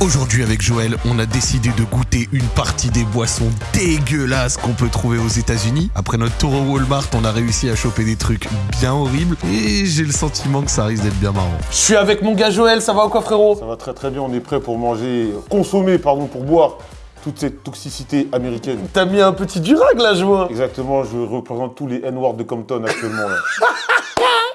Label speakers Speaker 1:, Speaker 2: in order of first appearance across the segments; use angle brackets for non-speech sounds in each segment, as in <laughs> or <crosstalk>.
Speaker 1: Aujourd'hui avec Joël, on a décidé de goûter une partie des boissons dégueulasses qu'on peut trouver aux États-Unis. Après notre tour au Walmart, on a réussi à choper des trucs bien horribles et j'ai le sentiment que ça risque d'être bien marrant.
Speaker 2: Je suis avec mon gars Joël, ça va ou quoi frérot?
Speaker 3: Ça va très très bien, on est prêt pour manger, consommer, pardon, pour boire toute cette toxicité américaine.
Speaker 2: T'as mis un petit durag là, je vois.
Speaker 3: Exactement, je représente tous les N-words de Compton actuellement. là. <laughs>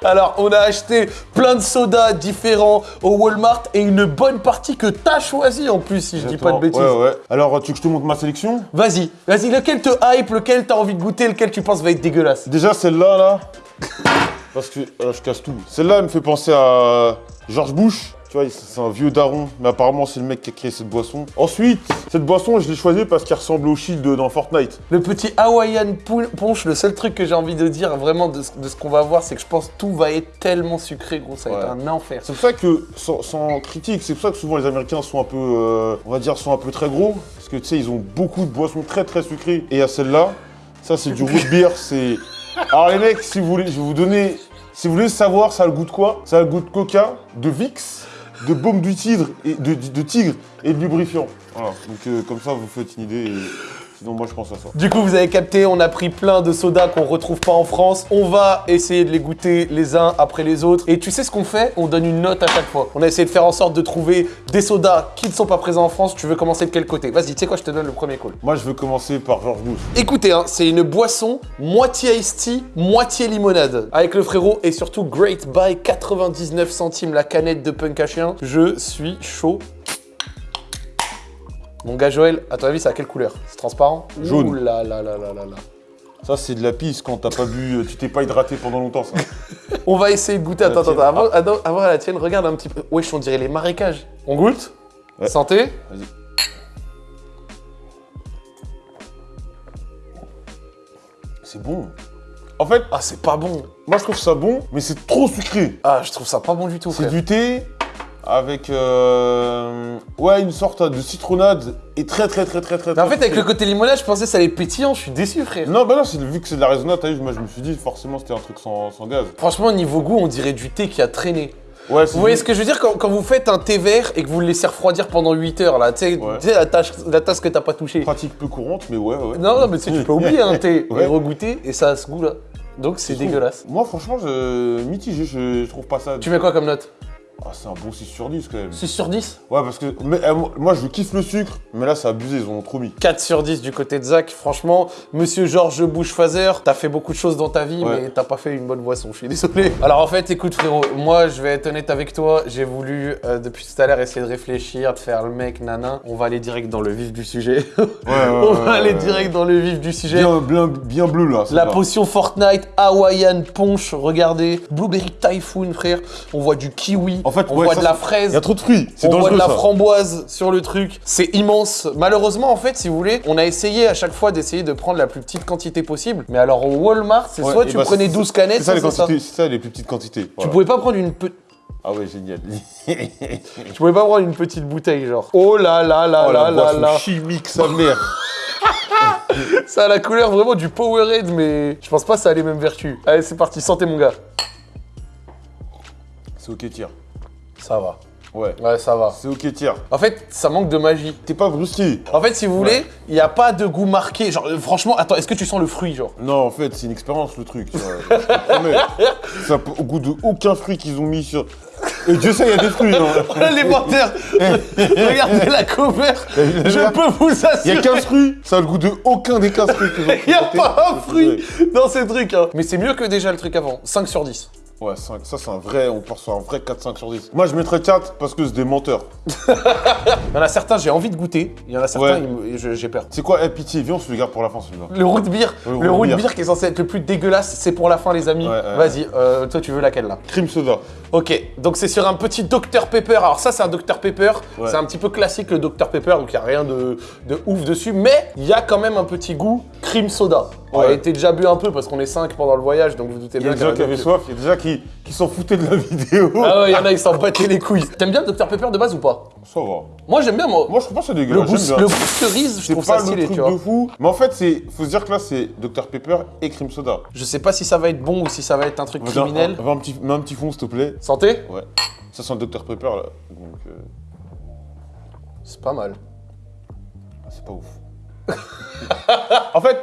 Speaker 2: Alors, on a acheté plein de sodas différents au Walmart et une bonne partie que t'as choisi en plus, si je dis pas de bêtises.
Speaker 3: Ouais, ouais. Alors, tu veux que je te montre ma sélection?
Speaker 2: Vas-y, vas-y, lequel te hype, lequel t'as envie de goûter, lequel tu penses va être dégueulasse?
Speaker 3: Déjà, celle-là, là, parce que euh, je casse tout. Celle-là, elle me fait penser à George Bush. Tu vois, c'est un vieux daron, mais apparemment, c'est le mec qui a créé cette boisson. Ensuite, cette boisson, je l'ai choisie parce qu'elle ressemble au shield dans Fortnite.
Speaker 2: Le petit Hawaiian Pun- Punch, le seul truc que j'ai envie de dire vraiment de, ce- de ce qu'on va voir, c'est que je pense que tout va être tellement sucré, gros, ça va être un enfer.
Speaker 3: C'est pour ça que, sans, sans critique, c'est pour ça que souvent les Américains sont un peu, euh, on va dire, sont un peu très gros. Parce que tu sais, ils ont beaucoup de boissons très très sucrées. Et à celle-là, ça c'est du root beer, c'est... <laughs> Alors les mecs, si vous voulez, je vais vous donner... Si vous voulez savoir, ça a le goût de quoi? Ça a le goût de coca, de Vicks, de baume du tigre et de, de tigre et de lubrifiant. Voilà, donc euh, comme ça vous faites une idée. et Sinon moi je pense à ça.
Speaker 2: Du coup, vous avez capté, on a pris plein de sodas qu'on retrouve pas en France. On va essayer de les goûter les uns après les autres. Et tu sais ce qu'on fait? On donne une note à chaque fois. On a essayé de faire en sorte de trouver des sodas qui ne sont pas présents en France. Tu veux commencer de quel côté? Vas-y, tu sais quoi, je te donne le premier call.
Speaker 3: Moi je veux commencer par George Bush.
Speaker 2: Écoutez, hein, c'est une boisson moitié iced tea, moitié limonade. Avec le frérot et surtout Great Buy, 99 centimes la canette de punk à chien. Je suis chaud. Mon gars Joël, à ton avis, c'est à quelle couleur? C'est transparent?
Speaker 3: Jaune.
Speaker 2: Ouh là là là là là là.
Speaker 3: Ça c'est de la pisse quand t'as pas bu, euh, tu t'es pas hydraté pendant longtemps ça. <laughs>
Speaker 2: On va essayer de goûter. Attends, attends, avant, attends, avant la tienne, regarde un petit peu. Wesh, on dirait les marécages. On goûte?
Speaker 3: Ouais.
Speaker 2: Santé?
Speaker 3: Vas-y. C'est bon. En fait,
Speaker 2: Ah, c'est pas bon.
Speaker 3: moi je trouve ça bon, mais c'est trop sucré.
Speaker 2: Ah, je trouve ça pas bon du tout,
Speaker 3: C'est du thé avec euh, ouais une sorte de citronnade et très très très très très.
Speaker 2: Mais en fait, avec le côté limonade, je pensais que ça allait pétillant. Je suis déçu, frère.
Speaker 3: Non bah non, vu que c'est de la raisonnade, t'as vu, moi je me suis dit forcément c'était un truc sans, sans gaz.
Speaker 2: Franchement, niveau goût, on dirait du thé qui a traîné.
Speaker 3: Ouais, c'est
Speaker 2: Vous voyez ce que je veux dire? Quand, quand vous faites un thé vert et que vous le laissez refroidir pendant 8 heures, là, tu sais,
Speaker 3: Ouais.
Speaker 2: la, tasse- la tasse que t'as pas touchée.
Speaker 3: pratique peu courante, mais ouais ouais.
Speaker 2: Non, non, mais tu sais, tu peux oublier un thé <laughs>
Speaker 3: Ouais.
Speaker 2: et regoûter et ça a ce goût-là. Donc c'est dégueulasse.
Speaker 3: Moi franchement, je mitigé, je, je trouve pas ça.
Speaker 2: Tu mets quoi comme note?
Speaker 3: Ah, c'est un bon 6 sur 10 quand même.
Speaker 2: 6 sur 10
Speaker 3: Ouais, parce que mais, euh, moi je kiffe le sucre, mais là c'est abusé, ils en ont trop mis.
Speaker 2: 4 sur 10 du côté de Zach. Franchement, monsieur Georges Bushfazer, t'as fait beaucoup de choses dans ta vie,
Speaker 3: Ouais.
Speaker 2: mais t'as pas fait une bonne boisson, je suis désolé. Alors en fait, écoute frérot, moi je vais être honnête avec toi, j'ai voulu euh, depuis tout à l'heure essayer de réfléchir, de faire le mec, nanan. On va aller direct dans le vif du sujet. <laughs> On
Speaker 3: ouais,
Speaker 2: va aller direct dans le vif du sujet.
Speaker 3: Bien, bien, bien bleu là.
Speaker 2: La potion Fortnite Hawaiian Punch, regardez. Blueberry Typhoon, frère. On voit du kiwi.
Speaker 3: En fait,
Speaker 2: on
Speaker 3: ouais,
Speaker 2: voit
Speaker 3: ça,
Speaker 2: de la fraise.
Speaker 3: Il y a trop de fruits,
Speaker 2: On voit de la
Speaker 3: ça.
Speaker 2: framboise sur le truc. C'est immense. Malheureusement, en fait, si vous voulez, on a essayé à chaque fois d'essayer de prendre la plus petite quantité possible. Mais alors au Walmart, c'est
Speaker 3: Ouais,
Speaker 2: soit tu
Speaker 3: bah,
Speaker 2: prenais
Speaker 3: c'est-
Speaker 2: 12 canettes,
Speaker 3: C'est ça,
Speaker 2: ça.
Speaker 3: les plus petites quantités.
Speaker 2: Tu pouvais pas prendre une pe-
Speaker 3: Ah ouais, génial. <laughs>
Speaker 2: tu pouvais pas prendre une petite bouteille genre. Oh là là là
Speaker 3: oh
Speaker 2: là là là.
Speaker 3: chimique, sa mère. <laughs>
Speaker 2: Ça a la couleur vraiment du Powerade, mais je pense pas que ça a les mêmes vertus. Allez, c'est parti. Santé mon gars.
Speaker 3: C'est ok, tire.
Speaker 2: Ça va.
Speaker 3: Ouais.
Speaker 2: Ouais, ça va.
Speaker 3: C'est ok, tire.
Speaker 2: En fait, ça manque de magie.
Speaker 3: T'es pas brusqué.
Speaker 2: En fait, si vous voulez, il n'y a pas de goût marqué. Genre, euh, franchement, attends, est-ce que tu sens le fruit, genre?
Speaker 3: Non, en fait, c'est une expérience le truc. vois. Je te promets. <laughs> Ça au goût de aucun fruit qu'ils ont mis sur. Et Dieu sait, il y a des fruits. Hein. <laughs>
Speaker 2: Les menteurs <laughs> Regardez la cover Je peux vous
Speaker 3: Il y a
Speaker 2: assurer
Speaker 3: 15 fruits. Ça a le goût de aucun des 15 fruits qu'ils ont
Speaker 2: Il n'y a pas un fruit dans ces trucs, hein. Mais c'est mieux que déjà le truc avant. 5 sur 10.
Speaker 3: Ouais, 5. Ça, c'est un vrai. On sur un vrai 4-5 sur 10. Moi, je mettrais 4 parce que c'est des menteurs. <laughs>
Speaker 2: Il y en a certains, j'ai envie de goûter. Il y en a certains,
Speaker 3: Ouais.
Speaker 2: j'ai peur.
Speaker 3: C'est quoi, eh, pitié, viens, on se le garde pour la fin celui-là.
Speaker 2: Le root beer,
Speaker 3: Le
Speaker 2: le
Speaker 3: root beer.
Speaker 2: beer qui est censé être le plus dégueulasse, c'est pour la fin, les amis.
Speaker 3: Ouais, ouais,
Speaker 2: Vas-y, euh, toi, tu veux laquelle là?
Speaker 3: Crime soda.
Speaker 2: Ok, donc c'est sur un petit Dr Pepper. Alors ça, c'est un Dr Pepper. C'est un petit peu classique le Dr Pepper, donc il n'y a rien de, de ouf dessus. Mais il y a quand même un petit goût cream soda. On a
Speaker 3: Ouais.
Speaker 2: été déjà bu un peu parce qu'on est 5 pendant le voyage, donc vous doutez
Speaker 3: Il y a
Speaker 2: bien
Speaker 3: des gens qui
Speaker 2: a
Speaker 3: avaient soif, il y a des gens qui, qui s'en foutaient de la vidéo.
Speaker 2: Ah ouais, il y en a, ils s'en battaient les couilles. T'aimes bien le Dr Pepper de base ou pas?
Speaker 3: Ça va.
Speaker 2: Moi, j'aime bien, moi.
Speaker 3: Moi, je trouve pas que c'est
Speaker 2: le,
Speaker 3: dégueulasse.
Speaker 2: goût, le
Speaker 3: bien.
Speaker 2: goût cerise, je trouve
Speaker 3: pas
Speaker 2: ça
Speaker 3: le
Speaker 2: stylé,
Speaker 3: truc
Speaker 2: tu vois.
Speaker 3: de fou. Mais en fait, c'est, faut se dire que là, c'est Dr Pepper et crime soda.
Speaker 2: Je sais pas si ça va être bon ou si ça va être un truc
Speaker 3: un-
Speaker 2: criminel.
Speaker 3: un, un petit, mets un petit fond, s'il te plaît.
Speaker 2: Santé?
Speaker 3: Ouais. Ça sent le Dr Pepper là. Donc, euh,
Speaker 2: C'est pas mal.
Speaker 3: Ah, C'est pas ouf. <laughs> en fait,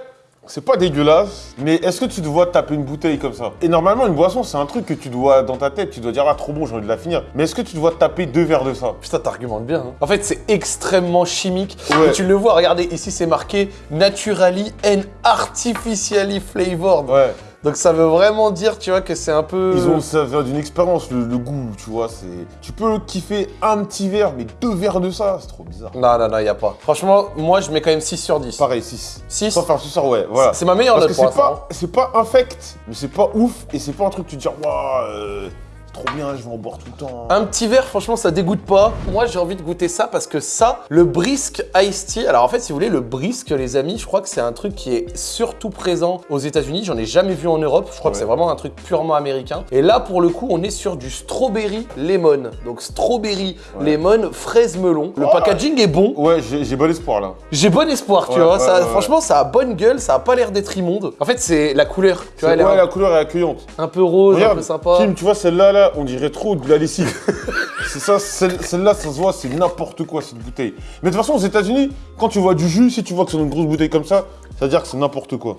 Speaker 3: c'est pas dégueulasse, mais est-ce que tu dois taper une bouteille comme ça Et normalement, une boisson, c'est un truc que tu dois, dans ta tête, tu dois dire, ah, trop bon, j'ai envie de la finir. Mais est-ce que tu dois taper deux verres de ça
Speaker 2: Putain, t'argumentes bien. hein. En fait, c'est extrêmement chimique.
Speaker 3: Ouais.
Speaker 2: Et tu le vois, regardez, ici c'est marqué Naturally and Artificially Flavored.
Speaker 3: Ouais.
Speaker 2: Donc ça veut vraiment dire, tu vois, que c'est un peu.
Speaker 3: Ils ont, ça vient d'une expérience, le, le goût, tu vois, c'est... Tu peux kiffer un petit verre, mais deux verres de ça, c'est trop bizarre.
Speaker 2: Non, non, non, y a pas. Franchement, moi je mets quand même 6 sur 10.
Speaker 3: Pareil, 6.
Speaker 2: 6
Speaker 3: Sans faire ce soir, ouais, voilà.
Speaker 2: C'est ma meilleure
Speaker 3: Parce
Speaker 2: note
Speaker 3: que
Speaker 2: pour
Speaker 3: c'est pas, c'est pas infect, mais c'est pas ouf, et c'est pas un truc que tu te dis, waouh, euh, trop bien, je vais en boire tout le temps.
Speaker 2: Un petit verre, franchement, ça dégoûte pas. Moi, j'ai envie de goûter ça parce que ça, le brisk iced tea. Alors en fait, si vous voulez, le brisk, les amis, je crois que c'est un truc qui est surtout présent aux États-Unis. J'en ai jamais vu en Europe. Je crois que c'est vraiment un truc purement américain. Et là, pour le coup, on est sur du strawberry lemon. Donc strawberry
Speaker 3: Ouais.
Speaker 2: lemon, fraise melon. Le
Speaker 3: Oh.
Speaker 2: packaging est bon.
Speaker 3: Ouais, j'ai bon espoir là.
Speaker 2: J'ai bon espoir, tu
Speaker 3: Ouais,
Speaker 2: vois. ça, franchement, ça a bonne gueule. Ça a pas l'air d'être immonde. En fait, c'est la couleur. Tu vois,
Speaker 3: ouais,
Speaker 2: un,
Speaker 3: la couleur est accueillante.
Speaker 2: un peu rose, un
Speaker 3: Regarde,
Speaker 2: peu sympa.
Speaker 3: Kim, tu vois celle-là, là, on dirait trop de la lessive. <laughs> c'est ça, celle- celle-là, ça se voit, c'est n'importe quoi cette bouteille. Mais de toute façon, aux États-Unis, quand tu vois du jus, si tu vois que c'est une grosse bouteille comme ça, ça veut dire que c'est n'importe quoi.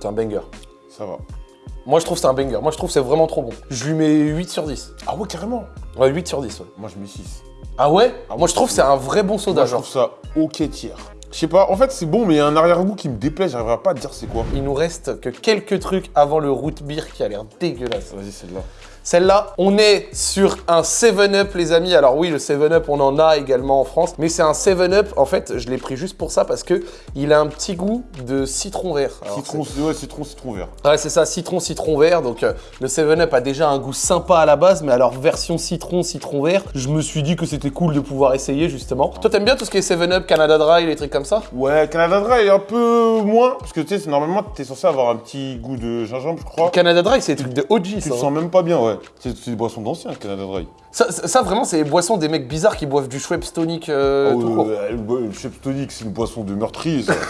Speaker 2: C'est un banger.
Speaker 3: Ça va.
Speaker 2: Moi, je trouve c'est un banger. Moi, je trouve c'est vraiment trop bon. Je lui mets 8 sur 10.
Speaker 3: Ah ouais, carrément.
Speaker 2: Ouais, 8 sur 10, ouais.
Speaker 3: Moi, je mets 6.
Speaker 2: Ah ouais?
Speaker 3: Ah,
Speaker 2: Moi, je trouve c'est un vrai bon soda,
Speaker 3: Moi, je trouve ça ok tiers. Je sais pas, en fait, c'est bon, mais il y a un arrière-goût qui me déplaît, j'arriverai pas à te dire c'est quoi.
Speaker 2: Il nous reste que quelques trucs avant le root beer qui a l'air dégueulasse.
Speaker 3: Vas-y, celle-là.
Speaker 2: Celle-là, on est sur un 7-Up, les amis. Alors oui, le 7-Up, on en a également en France. Mais c'est un 7-Up, en fait, je l'ai pris juste pour ça parce que il a un petit goût de citron vert. Alors,
Speaker 3: Citron, ouais, citron, citron vert.
Speaker 2: Ouais, c'est ça, citron, citron vert. Donc euh, le 7-Up a déjà un goût sympa à la base, mais alors version citron, citron vert, je me suis dit que c'était cool de pouvoir essayer justement. Toi, t'aimes bien tout ce qui est 7-Up, Canada Dry, les trucs comme ça?
Speaker 3: Ouais, Canada Dry est un peu moins, parce que tu sais, c'est- normalement, t'es censé avoir un petit goût de gingembre, je crois.
Speaker 2: Canada Dry, c'est des trucs de OG,
Speaker 3: Tu
Speaker 2: ça.
Speaker 3: le
Speaker 2: hein.
Speaker 3: sens même pas bien, ouais. C'est c'est des boissons d'anciens, Canada Dry.
Speaker 2: Ça, ça- ça, vraiment, c'est les boissons des mecs bizarres qui boivent du Schweppes tonic euh,
Speaker 3: Oh,
Speaker 2: tout court.
Speaker 3: euh, le, le Chef Tonic, c'est une boisson de meurtrier, ça. <laughs>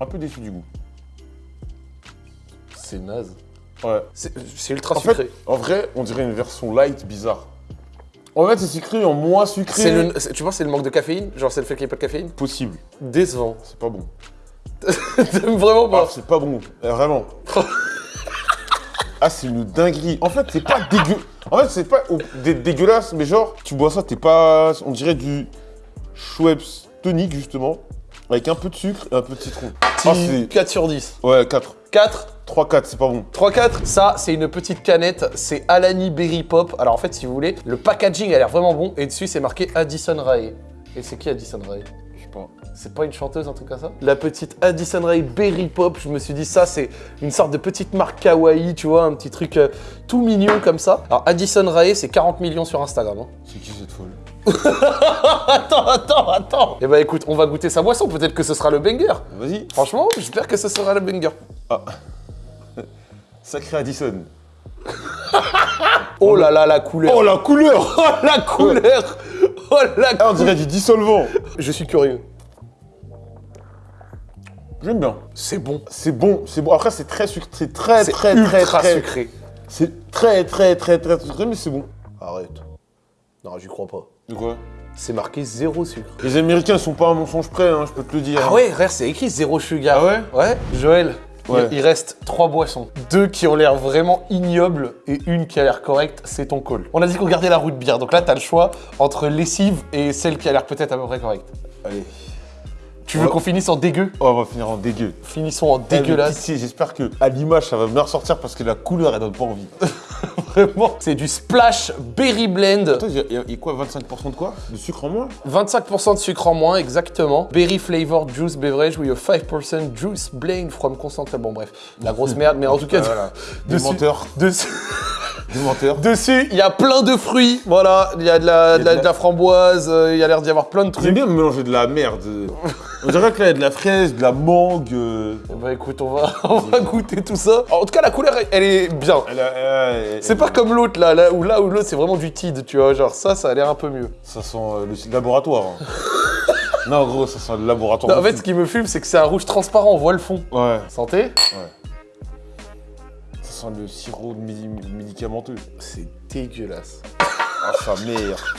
Speaker 3: un peu déçu du goût.
Speaker 2: C'est naze.
Speaker 3: Ouais.
Speaker 2: C'est ultra
Speaker 3: En
Speaker 2: sucré.
Speaker 3: fait, en vrai, on dirait une version light bizarre. En fait, c'est sucré en moins sucré.
Speaker 2: Le- tu penses que c'est le manque de caféine? Genre c'est le fait qu'il n'y ait pas de caféine?
Speaker 3: Possible.
Speaker 2: Décevant.
Speaker 3: C'est pas bon. <laughs>
Speaker 2: T'aimes vraiment
Speaker 3: Ah,
Speaker 2: pas
Speaker 3: c'est pas bon. Euh, vraiment. <laughs> ah, c'est une dinguerie. En fait, c'est pas dégueu. En fait, c'est pas dé- dégueulasse, mais genre, tu bois ça, t'es pas. On dirait du Schweppes tonique, justement. Avec un peu de sucre et un peu de citron. Ah,
Speaker 2: Petit
Speaker 3: c'est.
Speaker 2: 4 sur 10.
Speaker 3: Ouais, 4.
Speaker 2: 4
Speaker 3: 3, 4, c'est pas bon.
Speaker 2: 3-4, ça c'est une petite canette, c'est Alani Berry Pop. Alors en fait si vous voulez, le packaging a l'air vraiment bon et dessus c'est marqué Addison Rae. Et c'est qui Addison Rae?
Speaker 3: Pas.
Speaker 2: C'est pas une chanteuse, un truc comme ça? La petite Addison Rae Berry Pop, je me suis dit ça c'est une sorte de petite marque kawaii, tu vois, un petit truc euh, tout mignon comme ça. Alors Addison Rae c'est 40 millions sur Instagram. hein.
Speaker 3: C'est qui cette folle? <laughs>
Speaker 2: Attends, attends, attends Eh bah écoute, on va goûter sa boisson, peut-être que ce sera le banger.
Speaker 3: Vas-y.
Speaker 2: Franchement, j'espère que ce sera le banger. <laughs>
Speaker 3: Sacré Addison.
Speaker 2: Oh là là, la couleur
Speaker 3: Oh, la couleur
Speaker 2: Oh <laughs> la couleur Oh la
Speaker 3: Ah, on dirait du dissolvant.
Speaker 2: Je suis curieux.
Speaker 3: J'aime bien.
Speaker 2: C'est bon.
Speaker 3: C'est bon, c'est bon. Après, c'est très sucré. C'est très, très, très, très.
Speaker 2: sucré.
Speaker 3: C'est très, très, très, très sucré, mais c'est bon.
Speaker 2: Arrête. Non, j'y crois pas.
Speaker 3: De quoi?
Speaker 2: C'est marqué zéro sucre.
Speaker 3: Les Américains sont pas à un mensonge près, hein, je peux te le dire.
Speaker 2: Ah ouais, frère, c'est écrit zéro sugar.
Speaker 3: Ah ouais?
Speaker 2: Ouais. Joël,
Speaker 3: Ouais.
Speaker 2: il reste trois boissons. Deux qui ont l'air vraiment ignobles et une qui a l'air correcte, c'est ton call. On a dit qu'on gardait la route bière, donc là t'as le choix entre lessive et celle qui a l'air peut-être à peu près correcte.
Speaker 3: Allez.
Speaker 2: Tu veux
Speaker 3: Ouais.
Speaker 2: qu'on finisse en dégueu
Speaker 3: Oh, on va finir en dégueu.
Speaker 2: Finissons en
Speaker 3: Eh,
Speaker 2: dégueulasse.
Speaker 3: pitié, J'espère que à l'image, ça va bien ressortir parce que la couleur, elle donne pas envie. <laughs>
Speaker 2: Vraiment. C'est du Splash Berry Blend.
Speaker 3: Attends, il y, a- il y quoi 25% de quoi? De sucre en moins?
Speaker 2: 25% de sucre en moins, exactement. Berry flavored juice beverage with a 5% juice blend from concentrate. Bon, bref, la grosse merde, mais en <laughs> tout cas,
Speaker 3: Ah, voilà. Des
Speaker 2: dessus-
Speaker 3: menteurs.
Speaker 2: dessus, <laughs>
Speaker 3: Des menteurs.
Speaker 2: dessus, il y a plein de fruits. Voilà, il y a de la, de la- de la framboise, euh, il y a l'air d'y avoir plein de
Speaker 3: J'aime
Speaker 2: trucs.
Speaker 3: bien mélanger de la merde. On dirait que là, il y a de la fraise, de la mangue. euh,
Speaker 2: Bah écoute, on va, <laughs> on va goûter tout ça. En tout cas, la couleur, elle- elle est bien.
Speaker 3: elle a- elle a- elle-
Speaker 2: C'est pas comme l'autre là, là où là où l'autre c'est vraiment du tid, tu vois. Genre ça, ça a l'air un peu mieux.
Speaker 3: Ça sent euh, le laboratoire. hein. <laughs> non, gros, ça sent le laboratoire.
Speaker 2: Non, en fait, ce qui me fume, c'est que c'est un rouge transparent, on voit le fond.
Speaker 3: Ouais,
Speaker 2: Santé
Speaker 3: ça sent le sirop de médi- médicamenteux.
Speaker 2: C'est dégueulasse.
Speaker 3: Ah, sa mère.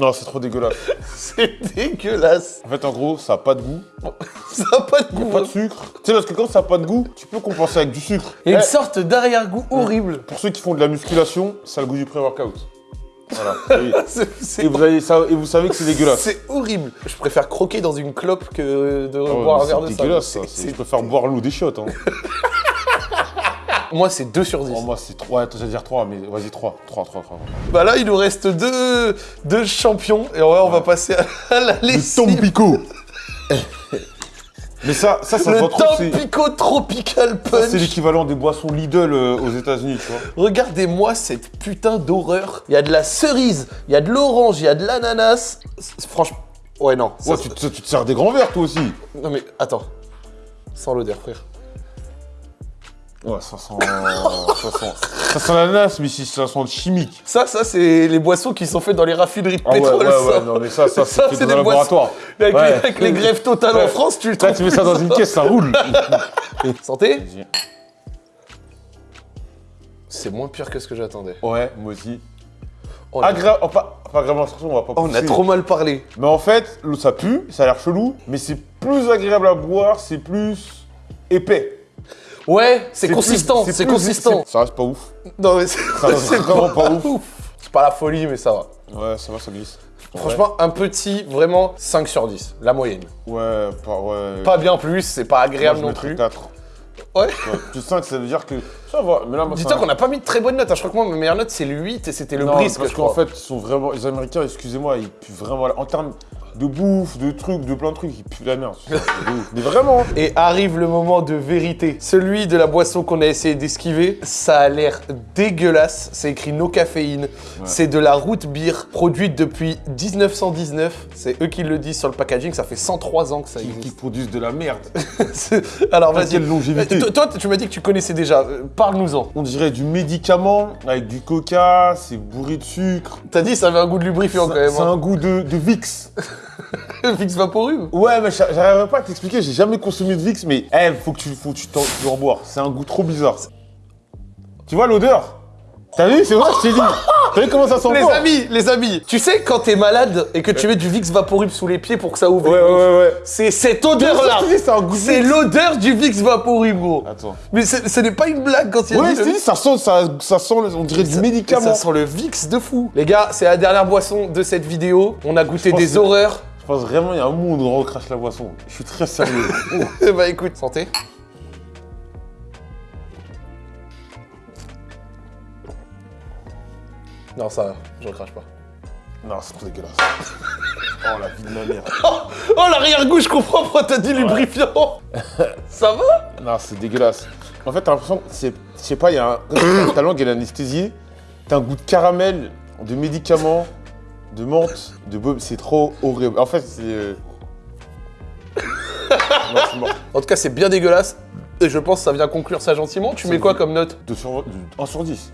Speaker 3: Non, c'est trop dégueulasse. <laughs>
Speaker 2: C'est dégueulasse.
Speaker 3: En fait, en gros, ça a pas de goût. <laughs>
Speaker 2: Ça n'a pas de goût.
Speaker 3: Pas de
Speaker 2: hein.
Speaker 3: sucre. Tu sais, parce que quand ça a pas de goût, tu peux compenser avec du sucre.
Speaker 2: Il y a une
Speaker 3: Eh,
Speaker 2: sorte d'arrière-goût horrible.
Speaker 3: Pour ceux qui font de la musculation, ça a le goût du pré-workout. Voilà. <laughs> Et,
Speaker 2: C'est-
Speaker 3: et vous avez ça, et vous savez que c'est dégueulasse.
Speaker 2: c'est horrible. Je préfère croquer dans une clope que de
Speaker 3: Ah
Speaker 2: boire un verre de
Speaker 3: c'est
Speaker 2: ça.
Speaker 3: dégueulasse, ça.
Speaker 2: C'est-
Speaker 3: c'est- Je préfère boire l'eau des chiottes. Hein.
Speaker 2: Moi, c'est 2 sur 10.
Speaker 3: Oh, moi, c'est 3. Attends, j'allais dire 3, mais vas-y, 3. 3, 3, 3.
Speaker 2: Bah là, il nous reste deux, deux champions. Et ouais, on va passer à, la
Speaker 3: Le
Speaker 2: lessive.
Speaker 3: Tampico <laughs> Mais ça, ça, ça se
Speaker 2: Le
Speaker 3: trop. c'est-
Speaker 2: Tampico Tropical Punch.
Speaker 3: C'est l'équivalent des boissons Lidl euh, aux États-Unis, tu vois.
Speaker 2: Regardez-moi cette putain d'horreur. Il y a de la cerise, il y a de l'orange, il y a de l'ananas. Franchement, ouais non. ça-
Speaker 3: tu, te- tu te sers des grands verres, toi aussi.
Speaker 2: Non mais attends. Sans l'odeur, frère.
Speaker 3: Ouais, ça sent. ça sent. Ça sent l'ananas, mais si ça sent chimique.
Speaker 2: Ça, ça c'est les boissons qui sont faites dans les raffineries de
Speaker 3: Ah ouais,
Speaker 2: pétrole.
Speaker 3: ouais,
Speaker 2: ça.
Speaker 3: ouais, non, mais ça, ça,
Speaker 2: Ça,
Speaker 3: c'est dans
Speaker 2: des
Speaker 3: laboratoire.
Speaker 2: Avec,
Speaker 3: Ouais.
Speaker 2: les, avec les grèves totales en
Speaker 3: Ouais.
Speaker 2: France, tu le
Speaker 3: Là, tu mets ça dans une caisse, ça roule. <laughs>
Speaker 2: Santé C'est moins pire que ce que j'attendais.
Speaker 3: Ouais, moi aussi.
Speaker 2: Oh, on, a-
Speaker 3: Agréable. oh, pas, pas agréablement on va pas
Speaker 2: oh, on a trop mal parlé.
Speaker 3: Mais en fait, ça pue, ça a l'air chelou, mais c'est plus agréable à boire, c'est plus épais.
Speaker 2: Ouais, c'est consistant, c'est consistant.
Speaker 3: Ça reste pas ouf.
Speaker 2: Non mais c'est <laughs>
Speaker 3: vraiment pas ouf.
Speaker 2: C'est pas la folie, mais ça va.
Speaker 3: Ouais, ça va, ça glisse.
Speaker 2: Franchement, un petit, vraiment 5 sur 10, la moyenne.
Speaker 3: Ouais, pas, ouais.
Speaker 2: Pas bien plus, c'est pas
Speaker 3: Moi,
Speaker 2: agréable
Speaker 3: je
Speaker 2: non plus.
Speaker 3: 4.
Speaker 2: Ouais.
Speaker 3: Plus 5, ça veut dire que. Ça va, mais là, moi,
Speaker 2: Dis-toi qu'on n'a pas mis de très bonnes notes. hein. Je crois que moi, ma meilleure note, c'est le 8 et c'était le
Speaker 3: Non,
Speaker 2: brisque,
Speaker 3: parce qu'en fait, ils sont vraiment. Les Américains, excusez-moi, ils puent vraiment. En termes de bouffe, de trucs, de plein de trucs, ils puent la merde. <laughs> Mais vraiment
Speaker 2: Et arrive le moment de vérité. Celui de la boisson qu'on a essayé d'esquiver, ça a l'air dégueulasse. C'est écrit no caféine. C'est de la root beer produite depuis 1919. C'est eux qui le disent sur le packaging. Ça fait 103 ans que ça
Speaker 3: qui, qui
Speaker 2: existe.
Speaker 3: produisent de la merde. <laughs>
Speaker 2: Alors vas-y.
Speaker 3: quelle longévité.
Speaker 2: Euh, Toi, tu m'as dit que tu connaissais déjà. Euh, Parle-nous-en.
Speaker 3: On dirait du médicament avec du coca, c'est bourré de sucre.
Speaker 2: T'as dit ça avait un goût de lubrifiant quand même.
Speaker 3: C'est
Speaker 2: hein.
Speaker 3: un goût de, de Vix. <laughs> <laughs>
Speaker 2: Vix Vaporub.
Speaker 3: Ouais, mais j'a- j'arriverai pas à t'expliquer, j'ai jamais consommé de Vix, mais eh, faut que tu, faut que tu, t'en- tu en boire. C'est un goût trop bizarre. Tu vois l'odeur? T'as vu C'est vrai, je t'ai dit. <laughs> Vu comment ça sent
Speaker 2: Les amis, les amis, tu sais quand t'es malade et que tu mets du Vicks Vaporub sous les pieds pour que ça ouvre
Speaker 3: Ouais,
Speaker 2: les
Speaker 3: ouais, ouais, ouais.
Speaker 2: C'est cette odeur-là
Speaker 3: c'est
Speaker 2: l'odeur du Vicks Vaporub, gros
Speaker 3: Attends.
Speaker 2: Mais c'est- ce n'est pas une blague quand il y a
Speaker 3: Ouais,
Speaker 2: dit le Vicks.
Speaker 3: ça sent, ça, ça sent, on dirait du
Speaker 2: Ça-
Speaker 3: médicament.
Speaker 2: Ça sent le Vicks de fou Les gars, c'est la dernière boisson de cette vidéo. On a goûté
Speaker 3: pense
Speaker 2: des
Speaker 3: que-
Speaker 2: horreurs.
Speaker 3: Je pense vraiment, il y a un monde où on recrache la boisson. Je suis très sérieux. <laughs>
Speaker 2: Eh bah écoute, santé. Non, ça, va, je recrache pas.
Speaker 3: non, c'est trop dégueulasse. <laughs> Oh, la vie de ma mère.
Speaker 2: Oh, l'arrière-goût, je comprends pourquoi t'as dit lubrifiant <laughs> Ça va?
Speaker 3: Non, c'est dégueulasse. En fait, t'as l'impression que c'est. Je sais pas, il y a un. <coughs> ta langue elle est anesthésiée. T'as un goût de caramel, de médicaments, de menthe, de bob. C'est trop horrible. En fait, c'est. euh, <laughs> non, c'est mort.
Speaker 2: En tout cas, c'est bien dégueulasse. Et je pense que ça vient conclure ça gentiment. Tu mets quoi comme note?
Speaker 3: 2 sur, 1 sur 10.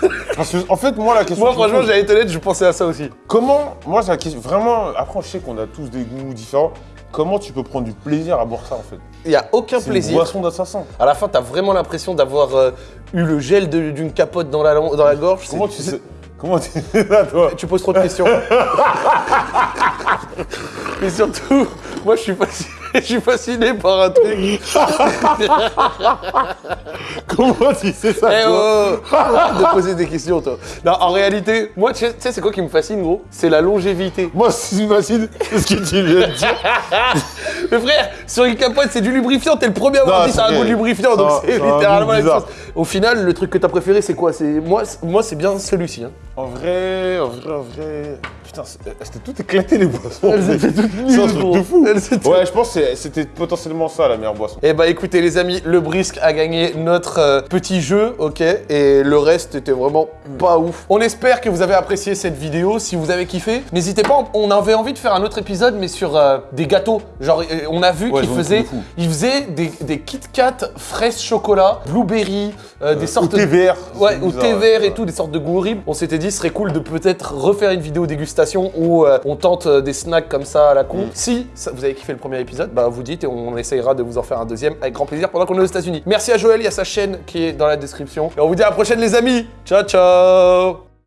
Speaker 3: <laughs> Parce que, en fait, moi, la question.
Speaker 2: Moi,
Speaker 3: que
Speaker 2: franchement, j'allais être honnête, je pensais à ça aussi.
Speaker 3: Comment. Moi, c'est la question. Vraiment, après, je sais qu'on a tous des goûts différents. Comment tu peux prendre du plaisir à boire ça, en fait?
Speaker 2: Il y a aucun
Speaker 3: C'est une
Speaker 2: plaisir.
Speaker 3: boisson d'assassin.
Speaker 2: À la fin, t'as vraiment l'impression d'avoir euh, eu le gel d'une capote dans la, dans la gorge.
Speaker 3: Comment tu sais. Comment tu <laughs> là, toi?
Speaker 2: Tu poses trop de questions. <laughs> Mais surtout, moi, je suis fasciné, <laughs> je suis fasciné par un truc. <laughs>
Speaker 3: Comment tu sais ça
Speaker 2: Eh
Speaker 3: toi
Speaker 2: oh, oh, arrête de poser des questions, toi. Non, en réalité, moi, tu sais- c'est quoi qui me fascine, gros? C'est la longévité.
Speaker 3: Moi, ce qui me fascine, c'est ce que tu viens de dire. <laughs>
Speaker 2: Mais frère, sur une capote, c'est du lubrifiant. T'es le premier à avoir dit ça a
Speaker 3: c'est
Speaker 2: un goût de lubrifiant, donc c'est littéralement la même
Speaker 3: bizarre.
Speaker 2: chose. Au final, le truc que t'as préféré, c'est quoi? Moi, c'est- moi, c'est bien celui-ci. Hein.
Speaker 3: En vrai, en vrai, en vrai. Putain, c'est- c'était tout éclaté les boissons.
Speaker 2: Elles étaient toutes
Speaker 3: C'est un truc de fou. Ouais, je pense que c'était potentiellement ça la meilleure boisson.
Speaker 2: Eh bah écoutez les amis, le brisque a gagné notre euh, petit jeu, ok? Et le reste était vraiment pas ouf. On espère que vous avez apprécié cette vidéo. Si vous avez kiffé, n'hésitez pas, on avait envie de faire un autre épisode, mais sur euh, des gâteaux. Genre, euh, on a vu
Speaker 3: Ouais,
Speaker 2: qu'il faisait, il faisait des, des Kit Kat fraises chocolat, blueberry, euh, des sortes
Speaker 3: thé vert.
Speaker 2: Ouais,
Speaker 3: bizarre,
Speaker 2: thé vert et tout, des sortes de goûts horribles. On s'était dit, ce serait cool de peut-être refaire une vidéo dégustation où euh, on tente euh, des snacks comme ça à la con.
Speaker 3: Mm.
Speaker 2: Si ça- vous avez kiffé le premier épisode, bah vous dites et on essayera de vous en faire un deuxième avec grand plaisir pendant qu'on est aux États-Unis. Merci à Joël, il y a sa chaîne qui est dans la description. Et on vous dit à la prochaine, les amis. Ciao, ciao